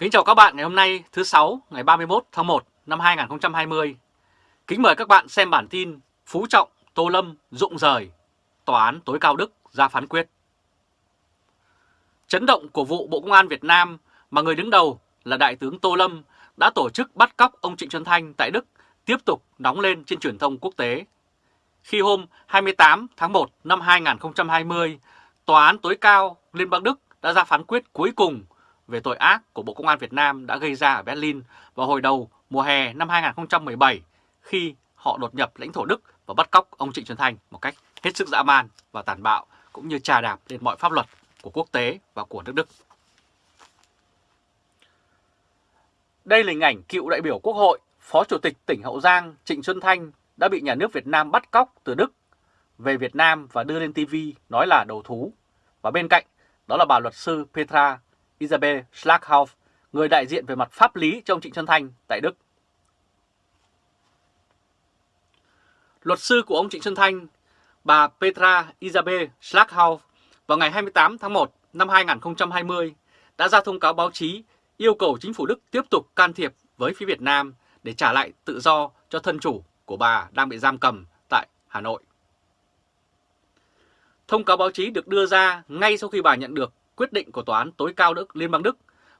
Kính chào các bạn ngày hôm nay thứ sáu ngày 31 tháng 1 năm 2020. Kính mời các bạn xem bản tin Phú Trọng, Tô Lâm rụng rời, Tòa án tối cao Đức ra phán quyết. Chấn động của vụ Bộ Công an Việt Nam mà người đứng đầu là Đại tướng Tô Lâm đã tổ chức bắt cóc ông Trịnh Xuân Thanh tại Đức tiếp tục nóng lên trên truyền thông quốc tế. Khi hôm 28 tháng 1 năm 2020, Tòa án tối cao Liên bang Đức đã ra phán quyết cuối cùng về tội ác của Bộ Công an Việt Nam đã gây ra ở Berlin vào hồi đầu mùa hè năm 2017 khi họ đột nhập lãnh thổ Đức và bắt cóc ông Trịnh Xuân Thanh một cách hết sức dã man và tàn bạo cũng như trà đạp lên mọi pháp luật của quốc tế và của nước Đức. Đây là hình ảnh cựu đại biểu Quốc hội, Phó Chủ tịch tỉnh Hậu Giang Trịnh Xuân Thanh đã bị nhà nước Việt Nam bắt cóc từ Đức về Việt Nam và đưa lên TV nói là đầu thú. Và bên cạnh đó là bà luật sư Petra Isabel Schlaghoff, người đại diện về mặt pháp lý cho ông Trịnh Xuân Thanh tại Đức. Luật sư của ông Trịnh Xuân Thanh, bà Petra Isabel Schlaghoff, vào ngày 28 tháng 1 năm 2020 đã ra thông cáo báo chí yêu cầu chính phủ Đức tiếp tục can thiệp với phía Việt Nam để trả lại tự do cho thân chủ của bà đang bị giam cầm tại Hà Nội. Thông cáo báo chí được đưa ra ngay sau khi bà nhận được quyết định của Tòa án tối cao Đức Liên bang Đức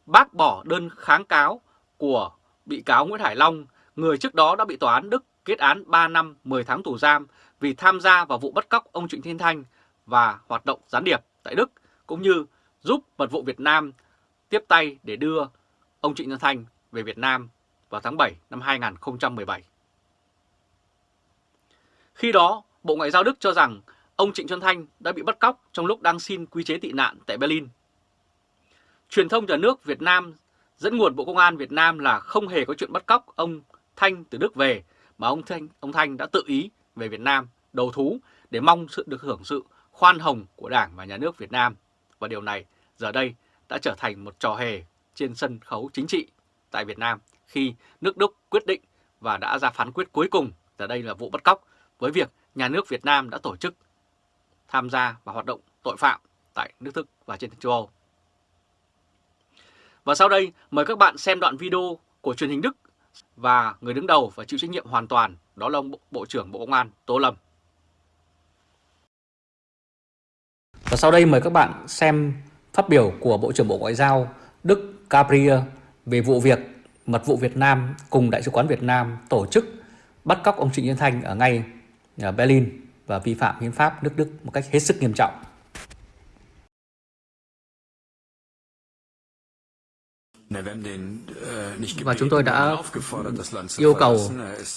bác bỏ đơn kháng cáo của bị cáo Nguyễn Hải Long, người trước đó đã bị Tòa án Đức kết án 3 năm 10 tháng tù giam vì tham gia vào vụ bắt cóc ông Trịnh Thiên Thanh và hoạt động gián điệp tại Đức, cũng như giúp mật vụ Việt Nam tiếp tay để đưa ông Trịnh Thiên Thanh về Việt Nam vào tháng 7 năm 2017. Khi đó, Bộ Ngoại giao Đức cho rằng ông Trịnh Xuân Thanh đã bị bắt cóc trong lúc đang xin quy chế tị nạn tại Berlin. Truyền thông nhà nước Việt Nam dẫn nguồn Bộ Công an Việt Nam là không hề có chuyện bắt cóc ông Thanh từ Đức về, mà ông Thanh, ông Thanh đã tự ý về Việt Nam đầu thú để mong sự được hưởng sự khoan hồng của Đảng và Nhà nước Việt Nam. Và điều này giờ đây đã trở thành một trò hề trên sân khấu chính trị tại Việt Nam khi nước Đức quyết định và đã ra phán quyết cuối cùng giờ đây là vụ bắt cóc với việc nhà nước Việt Nam đã tổ chức tham gia vào hoạt động tội phạm tại nước Đức và trên châu Âu. Và sau đây, mời các bạn xem đoạn video của truyền hình Đức và người đứng đầu và chịu trách nhiệm hoàn toàn, đó là ông Bộ trưởng Bộ Công an Tô Lâm. Và sau đây mời các bạn xem phát biểu của Bộ trưởng Bộ Ngoại giao Đức Gabriel về vụ việc mật vụ Việt Nam cùng Đại sứ quán Việt Nam tổ chức bắt cóc ông Trịnh Yên Thanh ở ngay ở Berlin và vi phạm hiến pháp nước Đức một cách hết sức nghiêm trọng. Và chúng tôi đã yêu cầu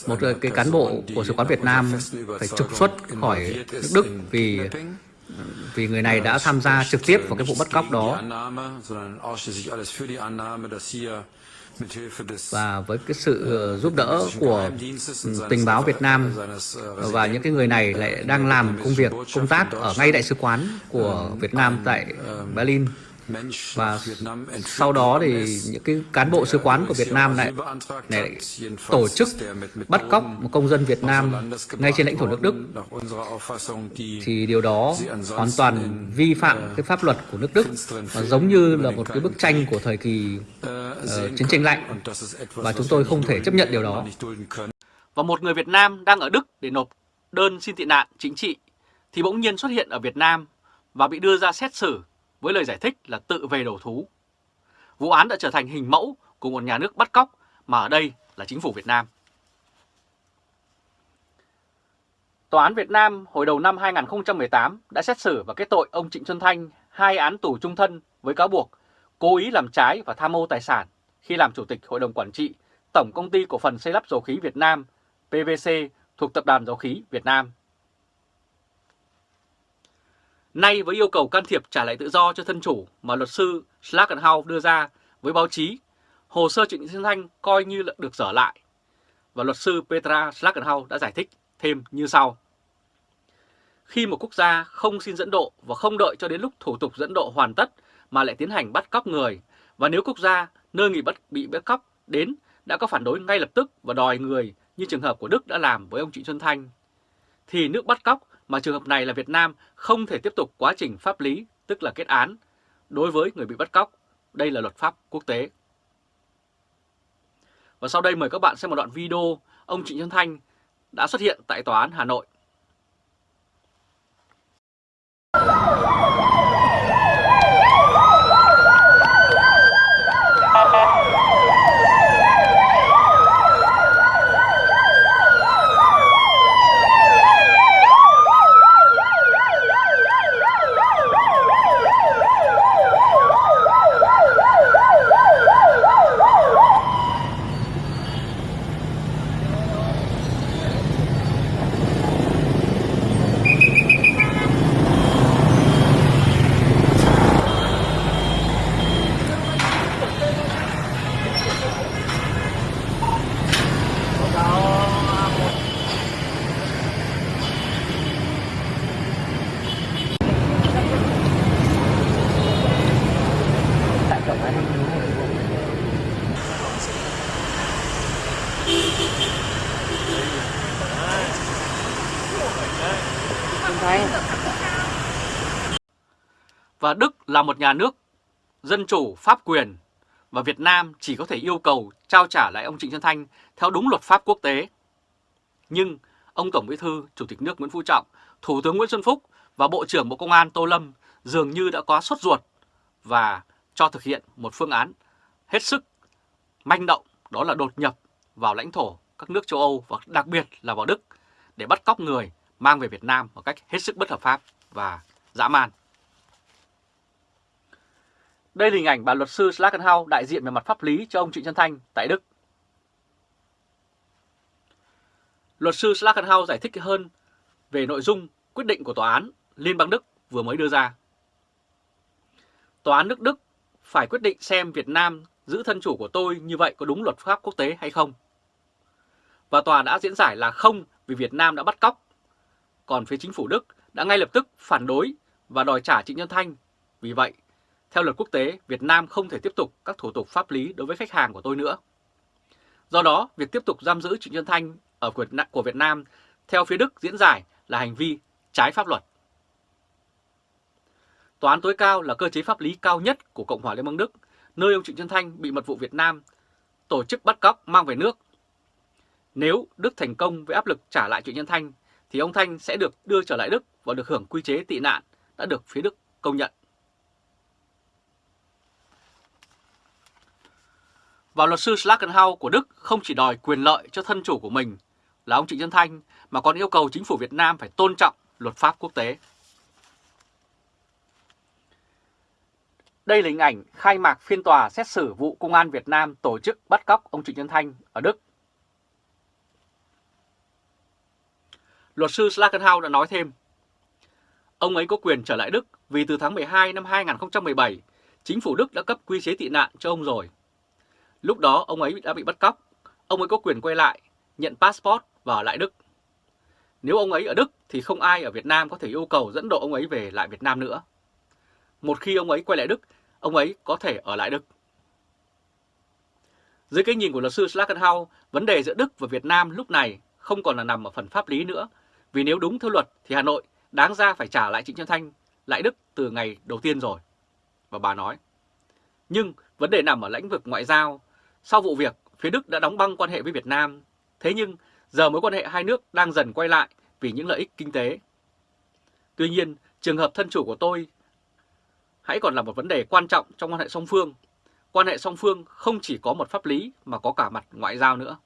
một cái cán bộ của Sứ quán Việt Nam phải trục xuất khỏi nước Đức vì vì người này đã tham gia trực tiếp vào cái vụ bắt cóc đó và với cái sự ờ, giúp đỡ của ừ, tình báo Việt Nam và những cái người này lại đang làm công việc, công tác ở ngay đại sứ quán của Việt Nam tại Berlin và sau đó thì những cái cán bộ sứ quán của Việt Nam lại, lại tổ chức bắt cóc một công dân Việt Nam ngay trên lãnh thổ nước Đức. Thì điều đó hoàn toàn vi phạm cái pháp luật của nước Đức và giống như là một cái bức tranh của thời kỳ uh, chiến tranh lạnh. Và chúng tôi không thể chấp nhận điều đó. Và một người Việt Nam đang ở Đức để nộp đơn xin tị nạn chính trị thì bỗng nhiên xuất hiện ở Việt Nam và bị đưa ra xét xử với lời giải thích là tự về đầu thú. Vụ án đã trở thành hình mẫu của một nhà nước bắt cóc mà ở đây là chính phủ Việt Nam. Tòa án Việt Nam hồi đầu năm 2018 đã xét xử và kết tội ông Trịnh Xuân Thanh hai án tù trung thân với cáo buộc cố ý làm trái và tham mô tài sản khi làm Chủ tịch Hội đồng Quản trị, Tổng Công ty Cổ phần Xây lắp Dầu khí Việt Nam PVC thuộc Tập đoàn Dầu khí Việt Nam Nay với yêu cầu can thiệp trả lại tự do cho thân chủ mà luật sư Schlagenhau đưa ra với báo chí, hồ sơ Trịnh Xuân Thanh coi như là được dở lại. Và luật sư Petra Schlagenhau đã giải thích thêm như sau. Khi một quốc gia không xin dẫn độ và không đợi cho đến lúc thủ tục dẫn độ hoàn tất mà lại tiến hành bắt cóc người, và nếu quốc gia nơi người bắt bị bắt cóc đến đã có phản đối ngay lập tức và đòi người như trường hợp của Đức đã làm với ông Trịnh Xuân Thanh, thì nước bắt cóc mà trường hợp này là Việt Nam không thể tiếp tục quá trình pháp lý, tức là kết án, đối với người bị bắt cóc. Đây là luật pháp quốc tế. Và sau đây mời các bạn xem một đoạn video ông Trịnh Xuân Thanh đã xuất hiện tại Tòa án Hà Nội vào một nhà nước dân chủ pháp quyền và Việt Nam chỉ có thể yêu cầu trao trả lại ông Trịnh Xuân Thanh theo đúng luật pháp quốc tế. Nhưng ông Tổng Bí thư, Chủ tịch nước Nguyễn Phú Trọng, Thủ tướng Nguyễn Xuân Phúc và Bộ trưởng Bộ Công an Tô Lâm dường như đã quá sốt ruột và cho thực hiện một phương án hết sức manh động đó là đột nhập vào lãnh thổ các nước châu Âu và đặc biệt là vào Đức để bắt cóc người mang về Việt Nam một cách hết sức bất hợp pháp và dã man. Đây là hình ảnh bà luật sư Schlagenhau đại diện về mặt pháp lý cho ông Trịnh Xuân Thanh tại Đức. Luật sư Schlagenhau giải thích hơn về nội dung quyết định của Tòa án Liên bang Đức vừa mới đưa ra. Tòa án nước Đức phải quyết định xem Việt Nam giữ thân chủ của tôi như vậy có đúng luật pháp quốc tế hay không. Và tòa đã diễn giải là không vì Việt Nam đã bắt cóc. Còn phía chính phủ Đức đã ngay lập tức phản đối và đòi trả Trịnh Nhân Thanh. Vì vậy, theo luật quốc tế, Việt Nam không thể tiếp tục các thủ tục pháp lý đối với khách hàng của tôi nữa. Do đó, việc tiếp tục giam giữ Trịnh Xuân Thanh ở của Việt Nam theo phía Đức diễn giải là hành vi trái pháp luật. Tòa án tối cao là cơ chế pháp lý cao nhất của Cộng hòa Liên bang Đức, nơi ông Trịnh Xuân Thanh bị mật vụ Việt Nam tổ chức bắt cóc mang về nước. Nếu Đức thành công với áp lực trả lại Trịnh Xuân Thanh, thì ông Thanh sẽ được đưa trở lại Đức và được hưởng quy chế tị nạn đã được phía Đức công nhận. Và luật sư Schlagenhau của Đức không chỉ đòi quyền lợi cho thân chủ của mình là ông Trịnh Xuân Thanh mà còn yêu cầu chính phủ Việt Nam phải tôn trọng luật pháp quốc tế. Đây là hình ảnh khai mạc phiên tòa xét xử vụ Công an Việt Nam tổ chức bắt cóc ông Trịnh Xuân Thanh ở Đức. Luật sư Schlagenhau đã nói thêm, ông ấy có quyền trở lại Đức vì từ tháng 12 năm 2017, chính phủ Đức đã cấp quy chế tị nạn cho ông rồi. Lúc đó ông ấy đã bị bắt cóc, ông ấy có quyền quay lại, nhận passport và ở lại Đức. Nếu ông ấy ở Đức thì không ai ở Việt Nam có thể yêu cầu dẫn độ ông ấy về lại Việt Nam nữa. Một khi ông ấy quay lại Đức, ông ấy có thể ở lại Đức. Dưới cái nhìn của luật sư Schlagenhau, vấn đề giữa Đức và Việt Nam lúc này không còn là nằm ở phần pháp lý nữa, vì nếu đúng theo luật thì Hà Nội đáng ra phải trả lại Trịnh Xuân Thanh lại Đức từ ngày đầu tiên rồi. Và bà nói, nhưng vấn đề nằm ở lĩnh vực ngoại giao. Sau vụ việc, phía Đức đã đóng băng quan hệ với Việt Nam. Thế nhưng giờ mối quan hệ hai nước đang dần quay lại vì những lợi ích kinh tế. Tuy nhiên, trường hợp thân chủ của tôi hãy còn là một vấn đề quan trọng trong quan hệ song phương. Quan hệ song phương không chỉ có một pháp lý mà có cả mặt ngoại giao nữa.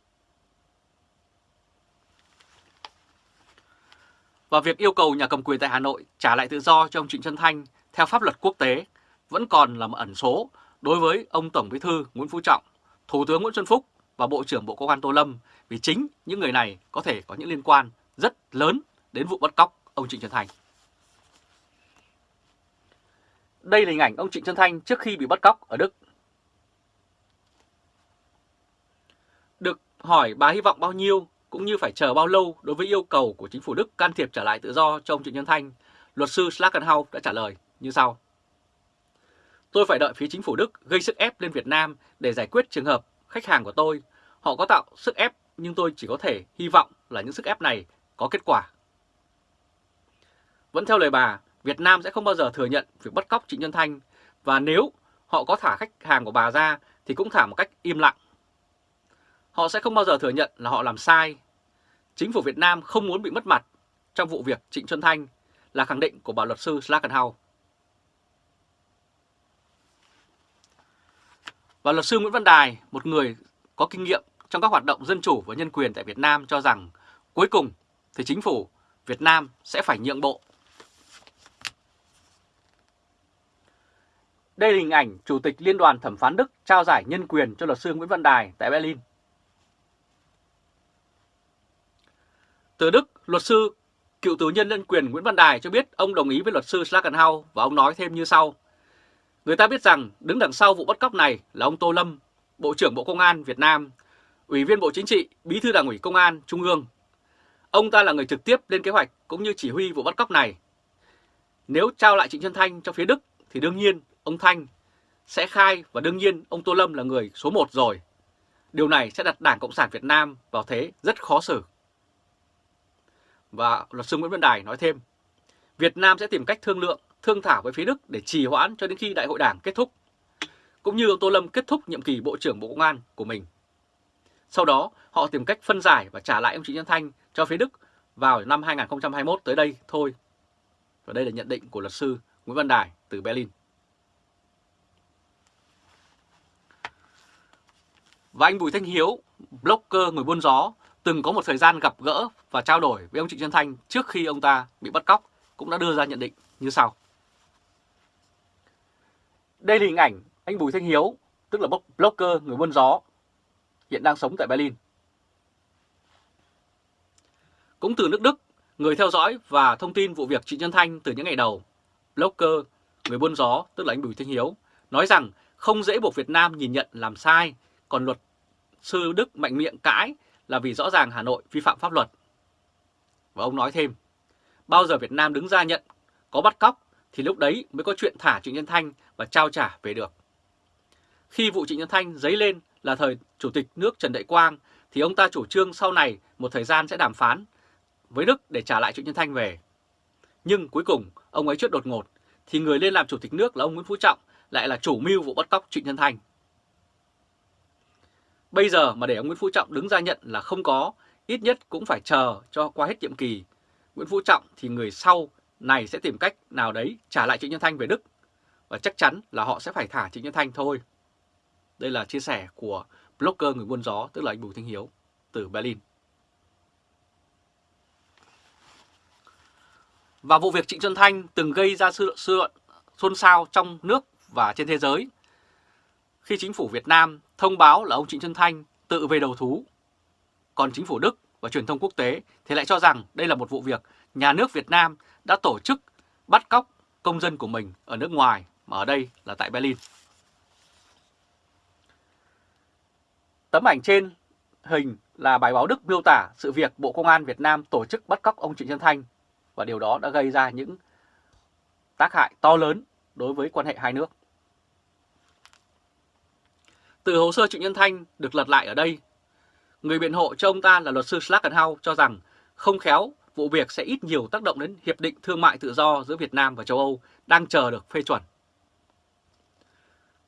Và việc yêu cầu nhà cầm quyền tại Hà Nội trả lại tự do cho ông Trịnh Xuân Thanh theo pháp luật quốc tế vẫn còn là một ẩn số đối với ông Tổng Bí thư Nguyễn Phú Trọng, Thủ tướng Nguyễn Xuân Phúc và Bộ trưởng Bộ Công an Tô Lâm vì chính những người này có thể có những liên quan rất lớn đến vụ bắt cóc ông Trịnh Xuân Thanh. Đây là hình ảnh ông Trịnh Xuân Thanh trước khi bị bắt cóc ở Đức. Được hỏi bà hy vọng bao nhiêu cũng như phải chờ bao lâu đối với yêu cầu của chính phủ Đức can thiệp trả lại tự do cho ông Trịnh Xuân Thanh, luật sư Slackenhaus đã trả lời như sau. Tôi phải đợi phía chính phủ Đức gây sức ép lên Việt Nam để giải quyết trường hợp khách hàng của tôi. Họ có tạo sức ép nhưng tôi chỉ có thể hy vọng là những sức ép này có kết quả. Vẫn theo lời bà, Việt Nam sẽ không bao giờ thừa nhận việc bắt cóc Trịnh Nhân Thanh và nếu họ có thả khách hàng của bà ra thì cũng thả một cách im lặng. Họ sẽ không bao giờ thừa nhận là họ làm sai. Chính phủ Việt Nam không muốn bị mất mặt trong vụ việc Trịnh Xuân Thanh là khẳng định của bà luật sư Slakenhau. Và luật sư Nguyễn Văn Đài, một người có kinh nghiệm trong các hoạt động dân chủ và nhân quyền tại Việt Nam cho rằng cuối cùng thì chính phủ Việt Nam sẽ phải nhượng bộ. Đây là hình ảnh Chủ tịch Liên đoàn Thẩm phán Đức trao giải nhân quyền cho luật sư Nguyễn Văn Đài tại Berlin. Từ Đức, luật sư cựu tù nhân nhân quyền Nguyễn Văn Đài cho biết ông đồng ý với luật sư Schlagenhau và ông nói thêm như sau. Người ta biết rằng đứng đằng sau vụ bắt cóc này là ông Tô Lâm, Bộ trưởng Bộ Công an Việt Nam, Ủy viên Bộ Chính trị, Bí thư Đảng ủy Công an Trung ương. Ông ta là người trực tiếp lên kế hoạch cũng như chỉ huy vụ bắt cóc này. Nếu trao lại Trịnh Xuân Thanh cho phía Đức thì đương nhiên ông Thanh sẽ khai và đương nhiên ông Tô Lâm là người số 1 rồi. Điều này sẽ đặt Đảng Cộng sản Việt Nam vào thế rất khó xử. Và luật sư Nguyễn Văn Đài nói thêm, Việt Nam sẽ tìm cách thương lượng, thương thảo với phía Đức để trì hoãn cho đến khi đại hội đảng kết thúc, cũng như ông Tô Lâm kết thúc nhiệm kỳ Bộ trưởng Bộ Công an của mình. Sau đó, họ tìm cách phân giải và trả lại ông Trịnh Nhân Thanh cho phía Đức vào năm 2021 tới đây thôi. Và đây là nhận định của luật sư Nguyễn Văn Đài từ Berlin. Và anh Bùi Thanh Hiếu, blogger người buôn gió, từng có một thời gian gặp gỡ và trao đổi với ông Trịnh Xuân Thanh trước khi ông ta bị bắt cóc, cũng đã đưa ra nhận định như sau. Đây là hình ảnh anh Bùi Thanh Hiếu, tức là blogger người buôn gió, hiện đang sống tại Berlin. Cũng từ nước Đức, người theo dõi và thông tin vụ việc Trịnh Xuân Thanh từ những ngày đầu, blogger, người buôn gió, tức là anh Bùi Thanh Hiếu, nói rằng không dễ buộc Việt Nam nhìn nhận làm sai, còn luật sư Đức mạnh miệng cãi là vì rõ ràng Hà Nội vi phạm pháp luật. Và ông nói thêm, bao giờ Việt Nam đứng ra nhận có bắt cóc thì lúc đấy mới có chuyện thả Trịnh Nhân Thanh và trao trả về được. Khi vụ Trịnh Nhân Thanh dấy lên là thời Chủ tịch nước Trần Đại Quang thì ông ta chủ trương sau này một thời gian sẽ đàm phán với Đức để trả lại Trịnh Nhân Thanh về. Nhưng cuối cùng ông ấy chết đột ngột thì người lên làm Chủ tịch nước là ông Nguyễn Phú Trọng lại là chủ mưu vụ bắt cóc Trịnh Nhân Thanh. Bây giờ mà để ông Nguyễn Phú Trọng đứng ra nhận là không có, ít nhất cũng phải chờ cho qua hết nhiệm kỳ. Nguyễn Phú Trọng thì người sau này sẽ tìm cách nào đấy trả lại Trịnh Nhân Thanh về Đức. Và chắc chắn là họ sẽ phải thả Trịnh Nhân Thanh thôi. Đây là chia sẻ của blogger người buôn gió, tức là anh Bùi Thanh Hiếu, từ Berlin. Và vụ việc Trịnh Xuân Thanh từng gây ra sự luận xôn xao trong nước và trên thế giới khi chính phủ Việt Nam thông báo là ông Trịnh Xuân Thanh tự về đầu thú. Còn chính phủ Đức và truyền thông quốc tế thì lại cho rằng đây là một vụ việc nhà nước Việt Nam đã tổ chức bắt cóc công dân của mình ở nước ngoài, mà ở đây là tại Berlin. Tấm ảnh trên hình là bài báo Đức miêu tả sự việc Bộ Công an Việt Nam tổ chức bắt cóc ông Trịnh Xuân Thanh và điều đó đã gây ra những tác hại to lớn đối với quan hệ hai nước. Từ hồ sơ Trịnh Nhân Thanh được lật lại ở đây, người biện hộ cho ông ta là luật sư Schlagenhau cho rằng không khéo vụ việc sẽ ít nhiều tác động đến Hiệp định Thương mại Tự do giữa Việt Nam và châu Âu đang chờ được phê chuẩn.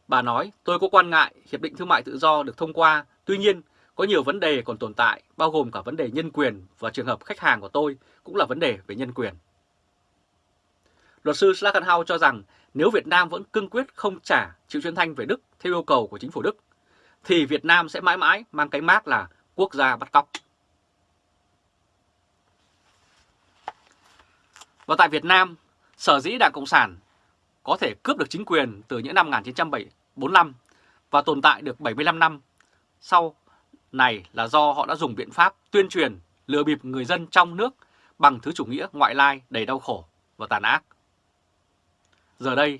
Bà nói, tôi có quan ngại Hiệp định Thương mại Tự do được thông qua, tuy nhiên có nhiều vấn đề còn tồn tại, bao gồm cả vấn đề nhân quyền và trường hợp khách hàng của tôi cũng là vấn đề về nhân quyền. Luật sư Schlagenhau cho rằng nếu Việt Nam vẫn cương quyết không trả Triệu Xuân Thanh về Đức theo yêu cầu của chính phủ Đức, thì Việt Nam sẽ mãi mãi mang cái mác là quốc gia bắt cóc. Và tại Việt Nam, sở dĩ Đảng Cộng sản có thể cướp được chính quyền từ những năm 1945 và tồn tại được 75 năm sau này là do họ đã dùng biện pháp tuyên truyền lừa bịp người dân trong nước bằng thứ chủ nghĩa ngoại lai đầy đau khổ và tàn ác. Giờ đây,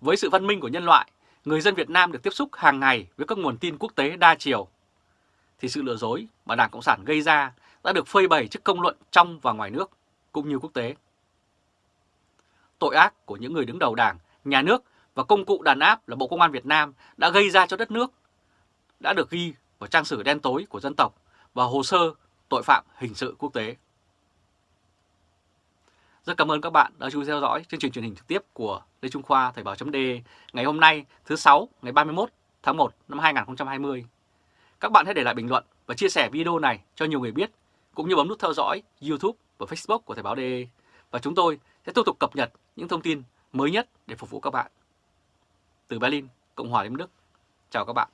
với sự văn minh của nhân loại, người dân Việt Nam được tiếp xúc hàng ngày với các nguồn tin quốc tế đa chiều, thì sự lừa dối mà Đảng Cộng sản gây ra đã được phơi bày trước công luận trong và ngoài nước, cũng như quốc tế. Tội ác của những người đứng đầu Đảng, nhà nước và công cụ đàn áp là Bộ Công an Việt Nam đã gây ra cho đất nước, đã được ghi vào trang sử đen tối của dân tộc và hồ sơ tội phạm hình sự quốc tế. Rất cảm ơn các bạn đã chú ý theo dõi chương trình truyền hình trực tiếp của Lê Trung Khoa Thời báo d ngày hôm nay thứ sáu ngày 31 tháng 1 năm 2020. Các bạn hãy để lại bình luận và chia sẻ video này cho nhiều người biết, cũng như bấm nút theo dõi YouTube và Facebook của Thời báo DE. Và chúng tôi sẽ tiếp tục cập nhật những thông tin mới nhất để phục vụ các bạn. Từ Berlin, Cộng hòa Liên bang Đức. Chào các bạn.